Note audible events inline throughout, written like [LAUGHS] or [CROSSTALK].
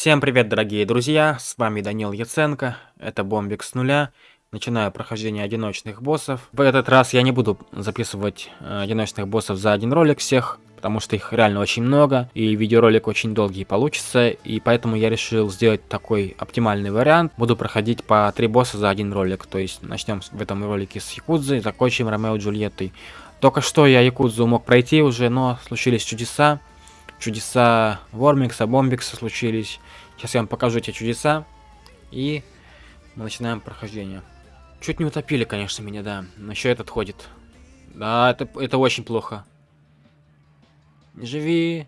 Всем привет, дорогие друзья, с вами Данил Яценко, это Бомбик с нуля. Начинаю прохождение одиночных боссов. В этот раз я не буду записывать э, одиночных боссов за один ролик всех, потому что их реально очень много, и видеоролик очень долгий получится, и поэтому я решил сделать такой оптимальный вариант. Буду проходить по три босса за один ролик, то есть начнем в этом ролике с Якудзы, закончим Ромео и Джульеттой. Только что я Якудзу мог пройти уже, но случились чудеса. Чудеса Вормикса, Бомбикса случились. Сейчас я вам покажу эти чудеса. И мы начинаем прохождение. Чуть не утопили, конечно, меня, да. Но еще этот ходит. Да, это, это очень плохо. Не живи.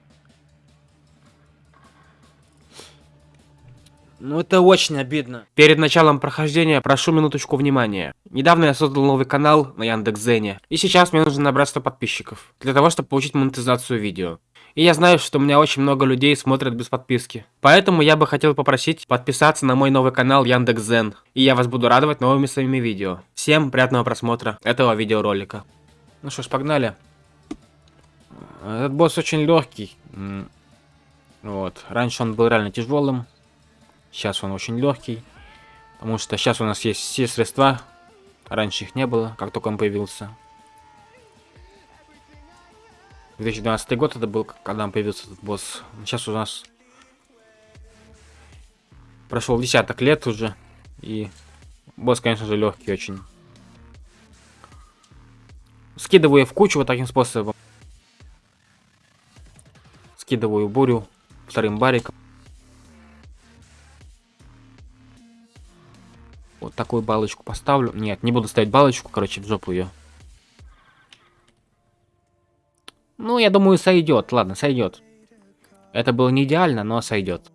Ну, это очень обидно. Перед началом прохождения прошу минуточку внимания. Недавно я создал новый канал на Яндекс.Зене. И сейчас мне нужно набрать 100 подписчиков. Для того, чтобы получить монетизацию видео. И я знаю, что у меня очень много людей смотрят без подписки. Поэтому я бы хотел попросить подписаться на мой новый канал Яндекс.Зен. И я вас буду радовать новыми своими видео. Всем приятного просмотра этого видеоролика. Ну что ж, погнали. Этот босс очень легкий. Вот. Раньше он был реально тяжелым. Сейчас он очень легкий. Потому что сейчас у нас есть все средства. Раньше их не было, как только он появился. 2012 год это был, когда он появился этот босс. Сейчас у нас прошел десяток лет уже. И босс, конечно же, легкий очень. Скидываю в кучу вот таким способом. Скидываю бурю вторым бариком. Вот такую балочку поставлю. Нет, не буду ставить балочку, короче, в жопу ее. Я думаю, сойдет. Ладно, сойдет. Это было не идеально, но сойдет.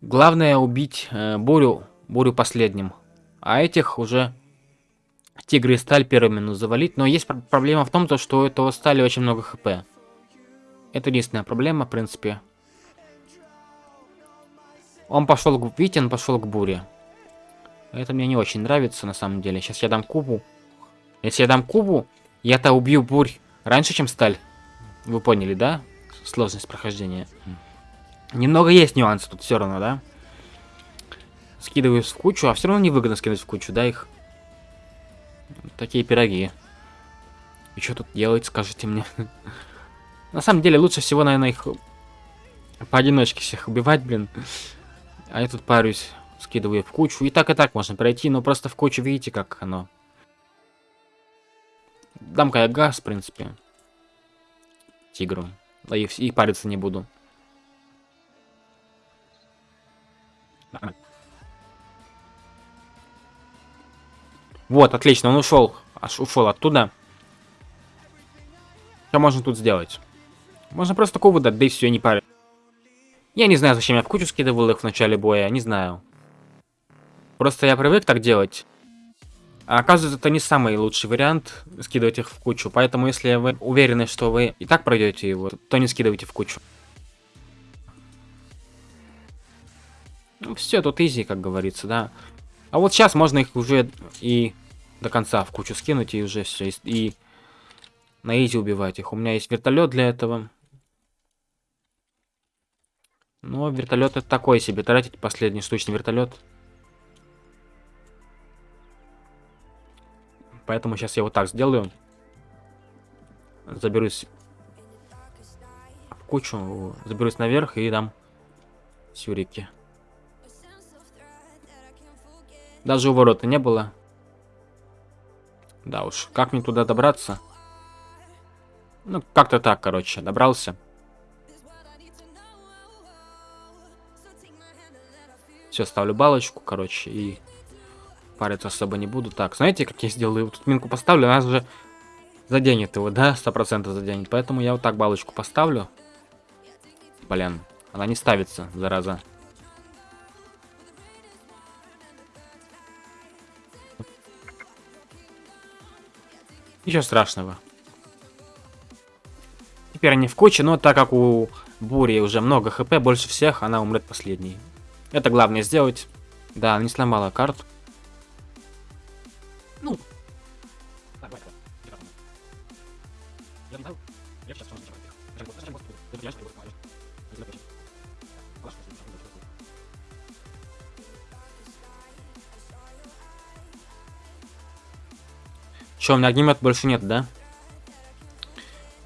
Главное убить э, Бурю, Бурю последним. А этих уже Тигры и Сталь первыми ну, завалить. Но есть проблема в том, то, что у этого Стали очень много хп. Это единственная проблема, в принципе. Он пошел к... Видите, он пошел к Буре. Это мне не очень нравится, на самом деле. Сейчас я дам кубу. Если я дам кубу, я-то убью бурь Раньше, чем сталь. Вы поняли, да? Сложность прохождения. Немного есть нюансы тут все равно, да? Скидываю в кучу, а все равно невыгодно скидывать в кучу, да, их? Такие пироги. И что тут делать, скажите мне? [LAUGHS] На самом деле, лучше всего, наверное, их поодиночке всех убивать, блин. А я тут парюсь, скидываю в кучу. И так, и так можно пройти, но просто в кучу, видите, как оно Дам-ка я газ, в принципе. Тигру. Да и, и париться не буду. Вот, отлично, он ушел. Аж ушел оттуда. Что можно тут сделать? Можно просто кубу дать, да и все, не парить. Я не знаю, зачем я в кучу скидывал их в начале боя, не знаю. Просто я привык так делать. А оказывается, это не самый лучший вариант скидывать их в кучу. Поэтому, если вы уверены, что вы и так пройдете его, то не скидывайте в кучу. Ну, все, тут изи, как говорится, да. А вот сейчас можно их уже и до конца в кучу скинуть, и уже все. И на изи убивать их. У меня есть вертолет для этого. Но вертолет это такой себе. Тратить последний штучный вертолет Поэтому сейчас я вот так сделаю. Заберусь в кучу, заберусь наверх и дам сюрики. Даже у ворота не было. Да уж, как мне туда добраться? Ну, как-то так, короче, добрался. Все, ставлю балочку, короче, и париться особо не буду. Так, знаете, как я сделаю? Тут минку поставлю, нас же заденет его, да? Сто процентов заденет. Поэтому я вот так балочку поставлю. Блин, она не ставится, зараза. Ничего страшного. Теперь они в куче, но так как у Бури уже много хп, больше всех, она умрет последней. Это главное сделать. Да, не сломала карту. Что, у меня огнемет больше нет, да?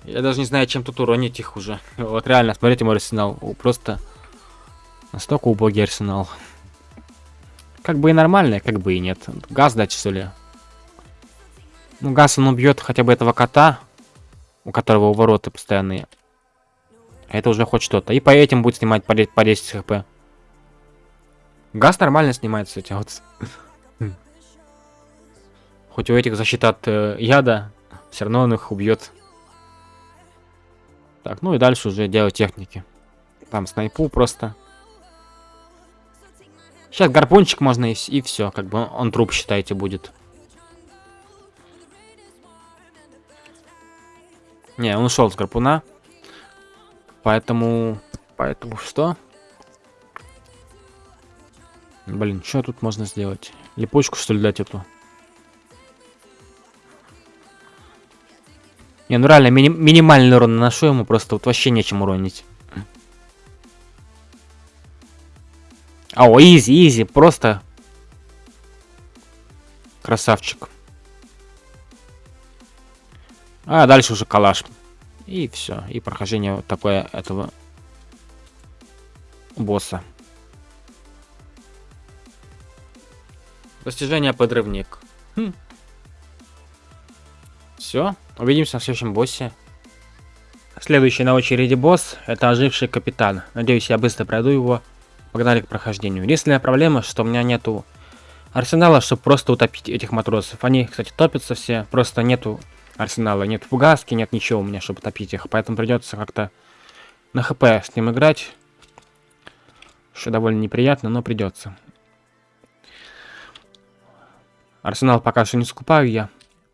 Я даже не знаю, чем тут уронить их уже. Вот реально, смотрите мой арсенал. Просто настолько убогий арсенал. Как бы и нормально, как бы и нет. Газ дать, что ли? Ну, газ он убьет хотя бы этого кота, у которого увороты постоянные. Это уже хоть что-то. И по этим будет снимать по 10, по 10 хп. Газ нормально снимается, эти вот. Хоть у этих защита от э, яда, все равно он их убьет. Так, ну и дальше уже делать техники. Там снайпу просто. Сейчас гарпунчик можно и, и все, как бы он, он труп, считайте, будет. Не, он ушел с гарпуна. Поэтому... Поэтому что? Блин, что тут можно сделать? Липучку, что ли, дать эту? Не, ну реально, мини минимальный урон наношу ему, просто вот вообще нечем уронить. А, о, изи, изи, просто... Красавчик. А дальше уже калаш. И все. И прохождение вот такое этого босса. Достижение подрывник. Хм. Все. Увидимся в следующем боссе. Следующий на очереди босс это оживший капитан. Надеюсь, я быстро пройду его. Погнали к прохождению. Единственная проблема, что у меня нету арсенала, чтобы просто утопить этих матросов. Они, кстати, топятся все. Просто нету арсенала. Нет фугаски, нет ничего у меня, чтобы топить их. Поэтому придется как-то на хп с ним играть. Что довольно неприятно, но придется. Арсенал пока что не скупаю я.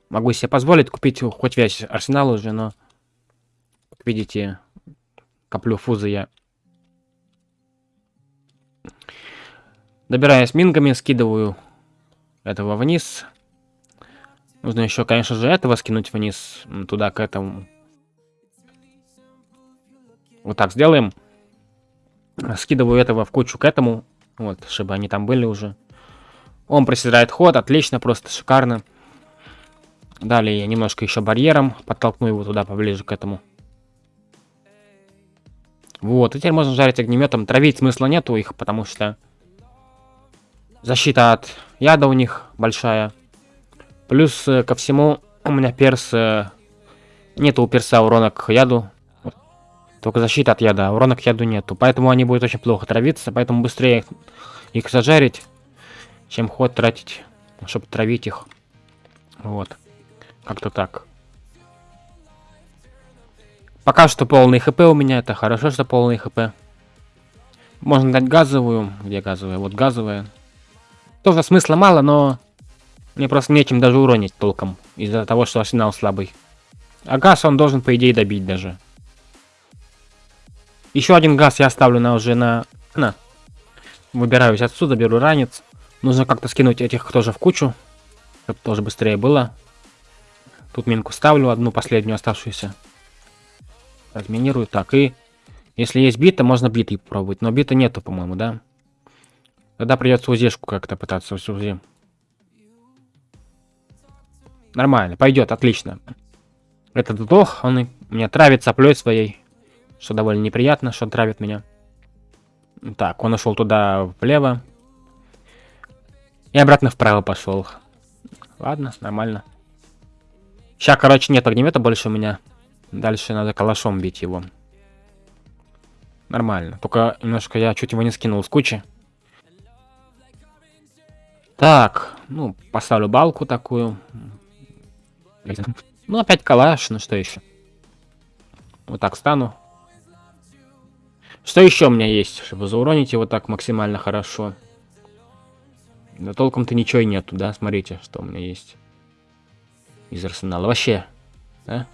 Могу себе позволить купить хоть весь арсенал уже, но... Как видите, коплю фузы я. Добираюсь мингами, скидываю этого вниз. Нужно еще, конечно же, этого скинуть вниз, туда, к этому. Вот так сделаем. Скидываю этого в кучу к этому, вот, чтобы они там были уже. Он проседает ход, отлично, просто шикарно. Далее я немножко еще барьером подтолкну его туда поближе к этому. Вот, и теперь можно жарить огнеметом. Травить смысла нету их, потому что защита от яда у них большая. Плюс э, ко всему у меня перс... Э, нету у перса урона к яду. Только защита от яда, а урона к яду нету. Поэтому они будут очень плохо травиться. Поэтому быстрее их, их зажарить, чем ход тратить, чтобы травить их. Вот. Как-то так. Пока что полный хп у меня. Это хорошо, что полный хп. Можно дать газовую. Где газовая? Вот газовая. Тоже смысла мало, но мне просто нечем даже уронить толком, из-за того, что арсенал слабый. А газ он должен, по идее, добить даже. Еще один газ я оставлю на уже на... на. Выбираюсь отсюда, беру ранец. Нужно как-то скинуть этих тоже в кучу, чтобы тоже быстрее было. Тут минку ставлю, одну последнюю оставшуюся. Разминирую. Так, и... Если есть бита, можно битой попробовать. Но бита нету, по-моему, да? Тогда придется узешку как-то пытаться УЗИ. Нормально, пойдет, отлично. Этот вдох, он меня травит соплей своей. Что довольно неприятно, что травит меня. Так, он ушел туда влево. И обратно вправо пошел. Ладно, нормально. Сейчас, короче, нет огнемета больше у меня. Дальше надо калашом бить его. Нормально. Только немножко я чуть его не скинул с кучи. Так, ну, поставлю балку такую. Ну, опять калаш, ну что еще? Вот так стану. Что еще у меня есть, чтобы зауронить его так максимально хорошо? Да толком-то ничего и нету, да? Смотрите, что у меня есть. Из арсенала. Вообще, да?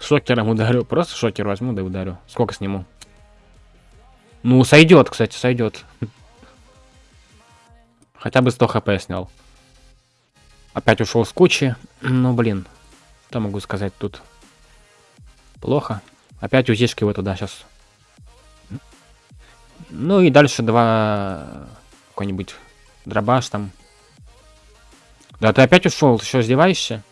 Шокером ударю. Просто шокер возьму, да ударю. Сколько сниму? Ну, сойдет, кстати, сойдет. Хотя бы 100 хп снял. Опять ушел с кучи. [CLEARS THROAT] Ну, блин. Что могу сказать тут? Плохо. Опять узишки его туда сейчас. Ну и дальше два... Какой-нибудь дробаш там. Да ты опять ушел, ты что, издеваешься?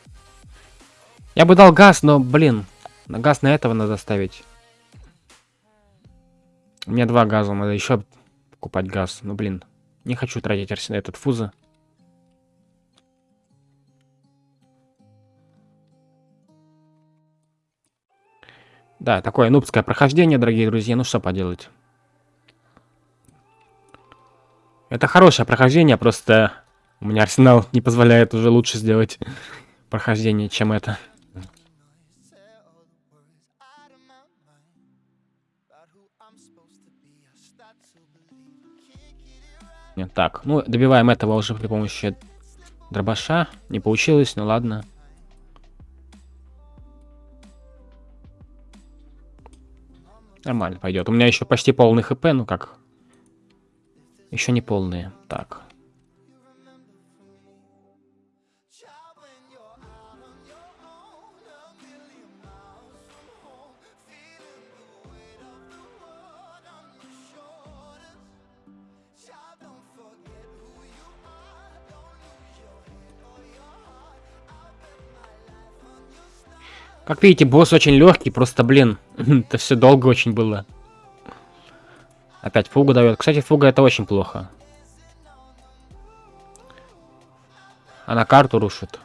Я бы дал газ, но, блин, на газ на этого надо ставить. У меня два газа, надо еще покупать газ. Ну, блин, не хочу тратить этот фуза. Да, такое нубское прохождение, дорогие друзья, ну что поделать. Это хорошее прохождение, просто у меня арсенал не позволяет уже лучше сделать прохождение, чем это. Нет, так, ну добиваем этого уже при помощи дробаша. Не получилось, ну ладно. Нормально пойдет. У меня еще почти полный хп, ну как. Еще не полные. Так. Как видите, босс очень легкий, просто, блин, [LAUGHS] это все долго очень было. Опять фугу дает. Кстати, фуга это очень плохо. Она карту рушит.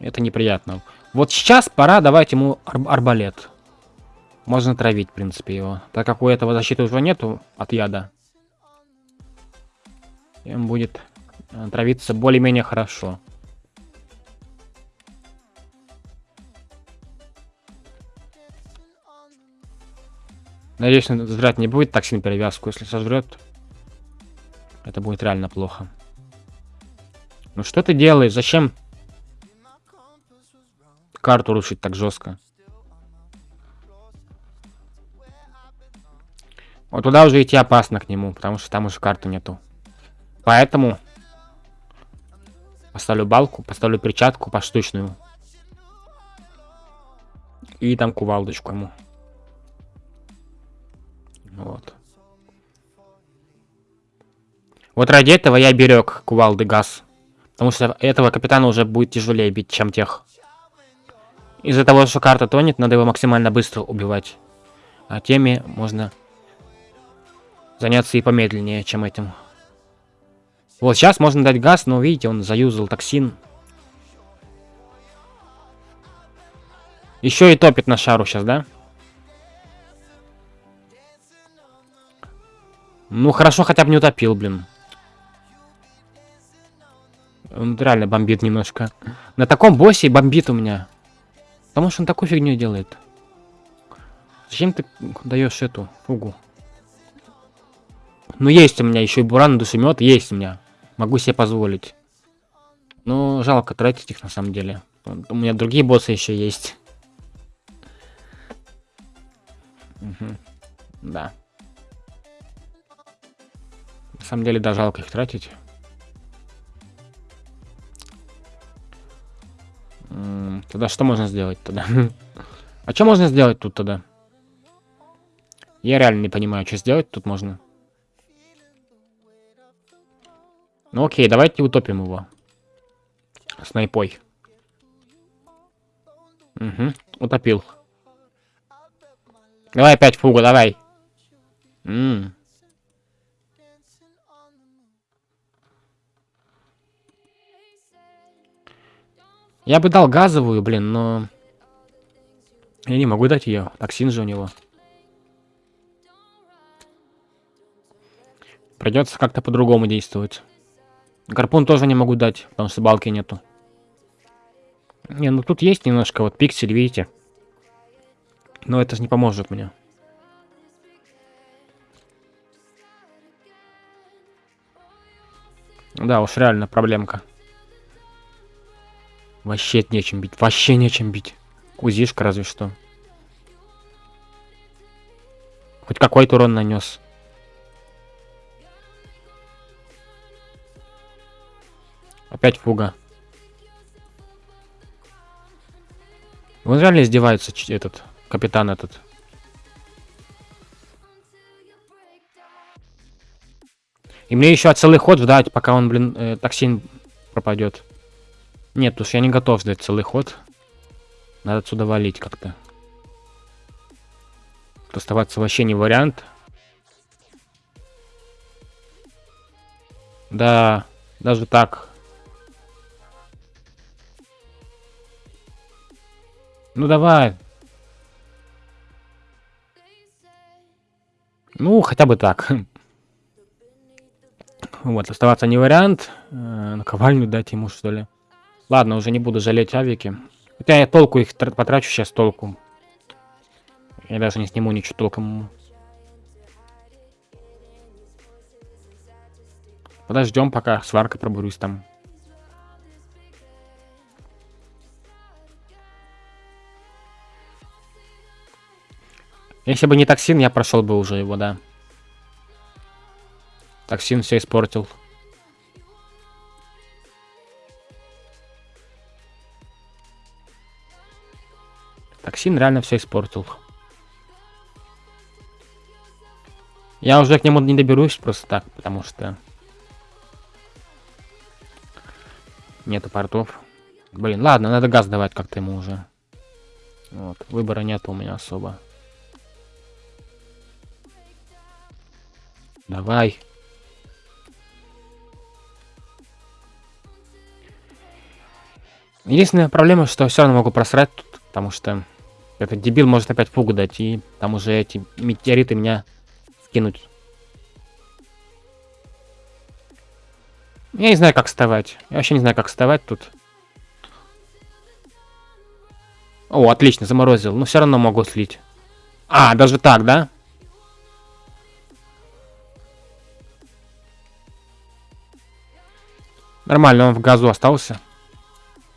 Это неприятно. Вот сейчас пора давать ему ар арбалет. Можно травить, в принципе, его. Так как у этого защиты уже нету от яда. Им будет э, травиться более-менее хорошо. Надеюсь, сожрать не будет так сильно перевязку. Если сожрет, это будет реально плохо. Ну что ты делаешь? Зачем карту рушить так жестко? Вот туда уже идти опасно к нему, потому что там уже карты нету. Поэтому поставлю балку, поставлю перчатку поштучную. И там кувалдочку ему. Вот. Вот ради этого я берег кувалды газ. Потому что этого капитана уже будет тяжелее бить, чем тех. Из-за того, что карта тонет, надо его максимально быстро убивать. А теми можно заняться и помедленнее, чем этим. Вот сейчас можно дать газ, но видите, он заюзал токсин. Еще и топит на шару сейчас, да? Ну, хорошо, хотя бы не утопил, блин. Он реально бомбит немножко. На таком боссе бомбит у меня. Потому что он такую фигню делает. Зачем ты даешь эту фугу? Ну, есть у меня еще и буран душемет, есть у меня. Могу себе позволить. Ну, жалко тратить их на самом деле. У меня другие боссы еще есть. Угу. Да. На самом деле, да, жалко их тратить. Тогда что можно сделать тогда? [LAUGHS] а что можно сделать тут тогда? Я реально не понимаю, что сделать тут можно. Ну окей, давайте утопим его. Снайпой. Угу, утопил. Давай опять фугу, давай. М -м. Я бы дал газовую, блин, но... Я не могу дать ее. Токсин же у него. Придется как-то по-другому действовать. Гарпун тоже не могу дать, потому что балки нету. Не, ну тут есть немножко вот пиксель, видите? Но это же не поможет мне. Да уж, реально проблемка. Вообще нечем бить. Вообще нечем бить. Узишка разве что. Хоть какой-то урон нанес. Опять фуга. Он реально издевается, этот, капитан этот. И мне еще целый ход ждать, пока он, блин, э, токсин пропадет. Нет, уж я не готов ждать целый ход. Надо отсюда валить как-то. Оставаться вообще не вариант. Да, даже так. Ну давай. Ну, хотя бы так. [LAUGHS] Вот, оставаться не вариант. Э, наковальню дать ему, что ли. Ладно, уже не буду жалеть авики. Хотя я толку их потрачу сейчас толку. Я даже не сниму ничего толком. Подождем, пока сварка пробурусь там. Если бы не токсин, я прошел бы уже его, да. Токсин все испортил. Токсин реально все испортил. Я уже к нему не доберусь просто так, потому что... Нету портов. Блин, ладно, надо газ давать как-то ему уже. Вот, выбора нет у меня особо. Давай. Единственная проблема, что все равно могу просрать тут, потому что этот дебил может опять фугу дать, и там уже эти метеориты меня скинуть. Я не знаю, как вставать. Я вообще не знаю, как вставать тут. О, отлично, заморозил. Но все равно могу слить. А, даже так, да? Нормально, он в газу остался.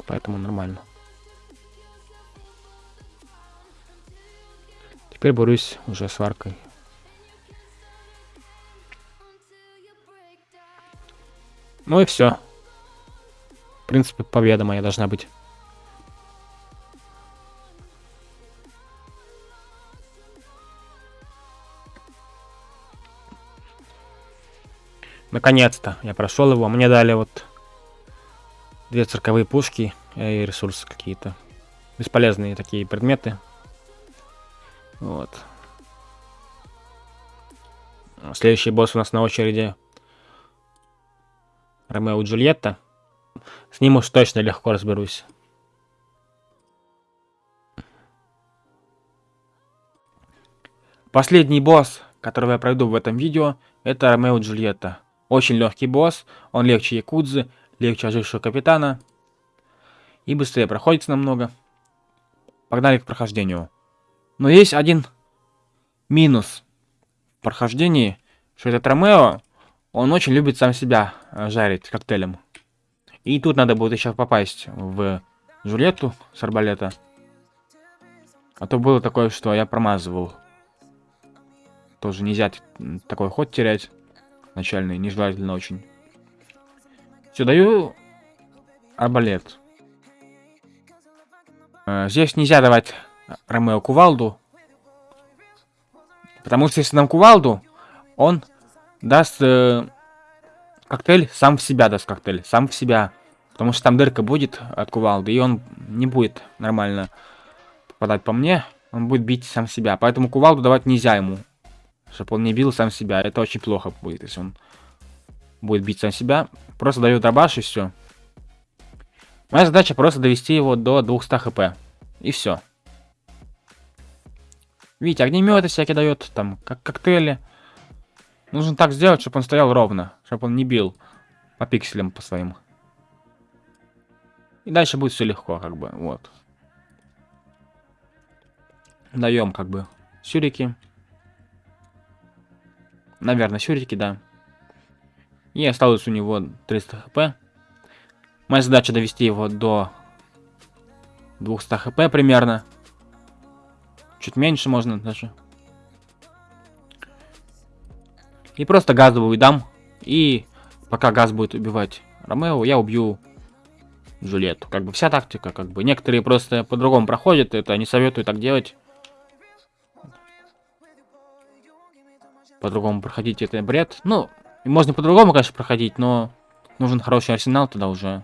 Поэтому нормально. Теперь борюсь уже с варкой. Ну и все. В принципе, победа моя должна быть. Наконец-то я прошел его. Мне дали вот две цирковые пушки и ресурсы какие-то. Бесполезные такие предметы. Вот. Следующий босс у нас на очереди. Ромео и Джульетта. С ним уж точно легко разберусь. Последний босс, которого я пройду в этом видео, это Ромео и Джульетта. Очень легкий босс, он легче Якудзы, легче ожившего капитана. И быстрее проходится намного. Погнали к прохождению. Но есть один минус в прохождении, что этот Ромео он очень любит сам себя э, жарить коктейлем. И тут надо будет еще попасть в Джульетту с арбалета. А то было такое, что я промазывал. Тоже нельзя такой ход терять. Начальный, нежелательно очень. Все, даю арбалет. Э, здесь нельзя давать Ромео кувалду. Потому что если нам кувалду, он даст э, коктейль, сам в себя даст коктейль, сам в себя. Потому что там дырка будет от кувалды, и он не будет нормально попадать по мне. Он будет бить сам себя. Поэтому кувалду давать нельзя ему. Чтобы он не бил сам себя. Это очень плохо будет, если он будет бить сам себя. Просто даю дробаш и все. Моя задача просто довести его до 200 хп. И все. Видите, огнеметы всякие дает, там, как коктейли. Нужно так сделать, чтобы он стоял ровно, чтобы он не бил по пикселям по своим. И дальше будет все легко, как бы, вот. Даем, как бы, сюрики. Наверное, сюрики, да. И осталось у него 300 хп. Моя задача довести его до 200 хп примерно. Чуть меньше можно даже. И просто газовую дам. И пока газ будет убивать Ромео, я убью Джульетту. Как бы вся тактика, как бы. Некоторые просто по-другому проходят, это не советую так делать. По-другому проходить это бред. Ну, можно по-другому, конечно, проходить, но нужен хороший арсенал тогда уже.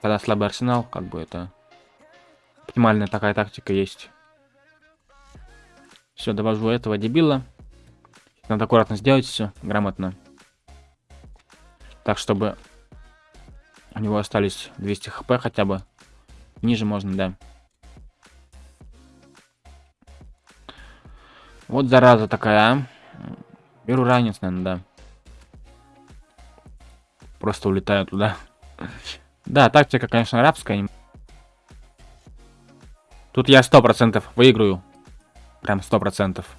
Когда слабый арсенал, как бы это... Оптимальная такая тактика есть. Все, довожу этого дебила. Надо аккуратно сделать все, грамотно. Так, чтобы у него остались 200 хп хотя бы. Ниже можно, да. Вот зараза такая, а. Беру ранец, наверное, да. Просто улетаю туда. [LAUGHS] Да, тактика, конечно, арабская. Тут я сто процентов выиграю. Прям сто процентов.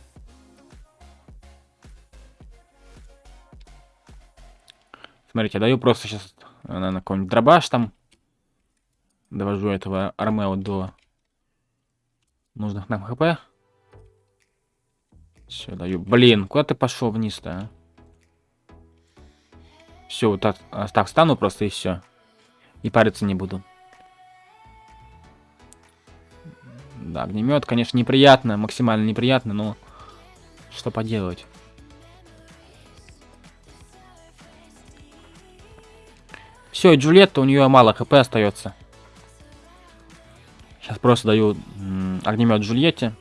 Смотрите, даю просто сейчас, наверное, какой-нибудь дробаш там. Довожу этого Армео до нужных нам хп. Все, даю. Блин, куда ты пошел вниз-то, а? Все, вот так, а, так стану просто и все. И париться не буду. Да, огнемет, конечно, неприятно, максимально неприятно, но что поделать. Все, Джульетта, у нее мало хп остается. Сейчас просто даю огнемет Джульетте.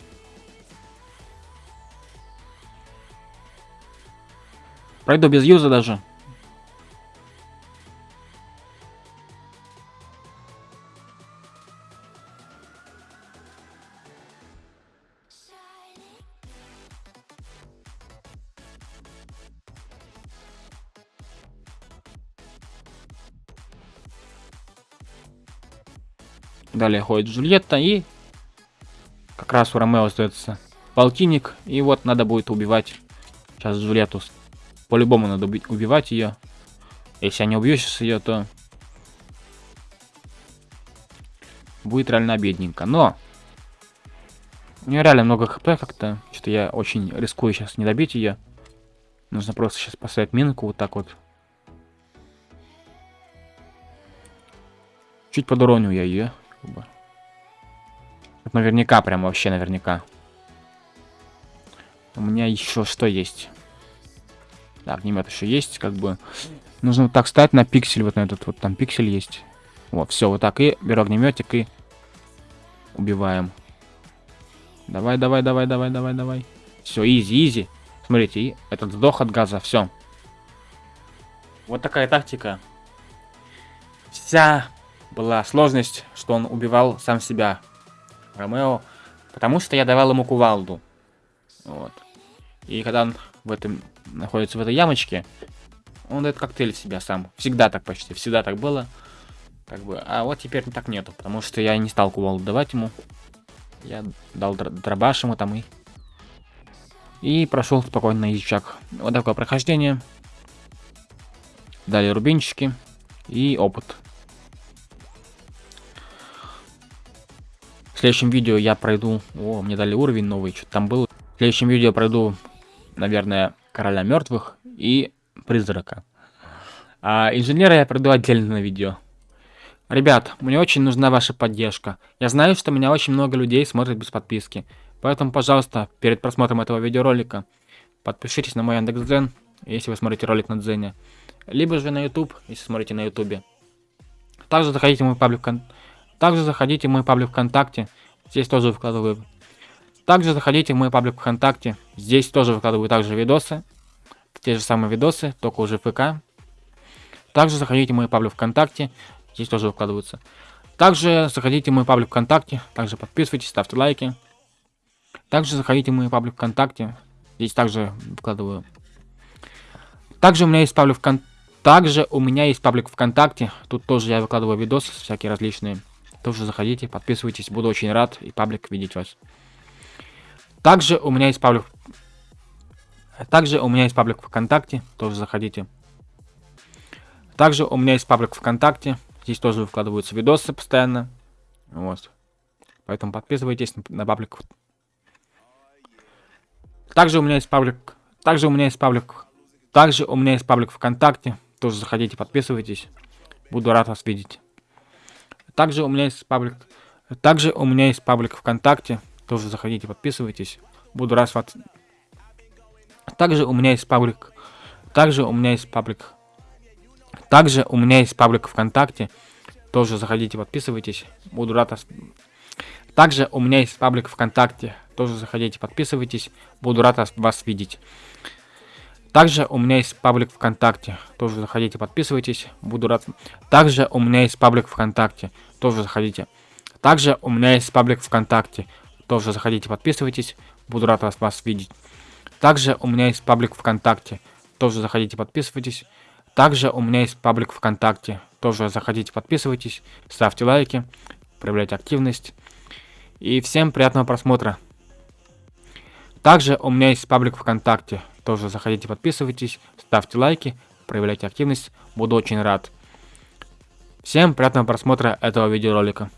Пройду без юза даже. Далее ходит Джульетта и как раз у Ромео остается полтинник. И вот надо будет убивать сейчас Джульетту. По-любому надо убивать ее. Если я не убью сейчас ее, то будет реально бедненько. Но у нее реально много хп как-то. Что-то я очень рискую сейчас не добить ее. Нужно просто сейчас поставить минку вот так вот. Чуть подуроню я ее. Наверняка, прям вообще наверняка. У меня еще что есть? Да, огнемет еще есть, как бы. Нужно вот так стать на пиксель, вот на этот вот там пиксель есть. Вот, все, вот так. И беру огнеметик и убиваем. Давай, давай, давай, давай, давай, давай. Все, изи, изи. Смотрите, и этот сдох от газа, все. Вот такая тактика. Вся была сложность, что он убивал сам себя, Ромео, потому что я давал ему кувалду. Вот. И когда он в этом находится в этой ямочке, он дает коктейль в себя сам. Всегда так почти, всегда так было. Как бы, а вот теперь так нету, потому что я не стал кувалду давать ему. Я дал дробаш ему там и... И прошел спокойно на язычак. Вот такое прохождение. Далее рубинчики и опыт. Следующем видео я пройду... О, мне дали уровень новый, что там был. В следующем видео я пройду, наверное, Короля Мертвых и Призрака. А инженера я пройду отдельно на видео. Ребят, мне очень нужна ваша поддержка. Я знаю, что меня очень много людей смотрят без подписки. Поэтому, пожалуйста, перед просмотром этого видеоролика подпишитесь на мой Яндекс.Дзен, если вы смотрите ролик на Дзене. Либо же на YouTube, если смотрите на YouTube. Также заходите в мой паблик также заходите в мой паблик ВКонтакте, здесь тоже выкладываю. Также заходите в мой паблик ВКонтакте, здесь тоже выкладываю также видосы. Те же самые видосы, только уже ВК. Также заходите в мой паблик ВКонтакте, здесь тоже выкладываются. Также заходите в мой паблик ВКонтакте, также подписывайтесь, ставьте лайки. Также заходите в мой паблик ВКонтакте, здесь также выкладываю. Также у меня есть паблик ВКонтакте. Также у меня есть паблик ВКонтакте, тут тоже я выкладываю видосы всякие различные. Тоже заходите, подписывайтесь, буду очень рад и паблик видеть вас. Также у меня есть паблик... Также у меня есть паблик ВКонтакте, тоже заходите. Также у меня есть паблик ВКонтакте, здесь тоже выкладываются видосы постоянно. Вот. Поэтому подписывайтесь на паблик. Также у меня есть паблик... Также у меня есть паблик... Также у меня есть паблик ВКонтакте, тоже заходите, подписывайтесь. Буду рад вас видеть. Также у меня есть паблик. Также у меня есть паблик ВКонтакте. Тоже заходите, подписывайтесь. Буду рад вас. Также у меня есть паблик. Также у меня есть паблик. Также у меня есть паблик ВКонтакте. Тоже заходите, подписывайтесь. Буду рад вас... Также у меня есть паблик ВКонтакте. Тоже заходите, подписывайтесь. Буду рад вас видеть. Также у меня есть паблик ВКонтакте. Тоже заходите, подписывайтесь. Буду рад. Также у меня есть паблик ВКонтакте. Тоже заходите. Также у меня есть паблик ВКонтакте. Тоже заходите, подписывайтесь. Буду рад вас, вас видеть. Также у меня есть паблик ВКонтакте. Тоже заходите, подписывайтесь. Также у меня есть паблик ВКонтакте. Тоже заходите, подписывайтесь. Ставьте лайки. Проявляйте активность. И всем приятного просмотра. Также у меня есть паблик ВКонтакте. Тоже заходите, подписывайтесь, ставьте лайки, проявляйте активность. Буду очень рад. Всем приятного просмотра этого видеоролика.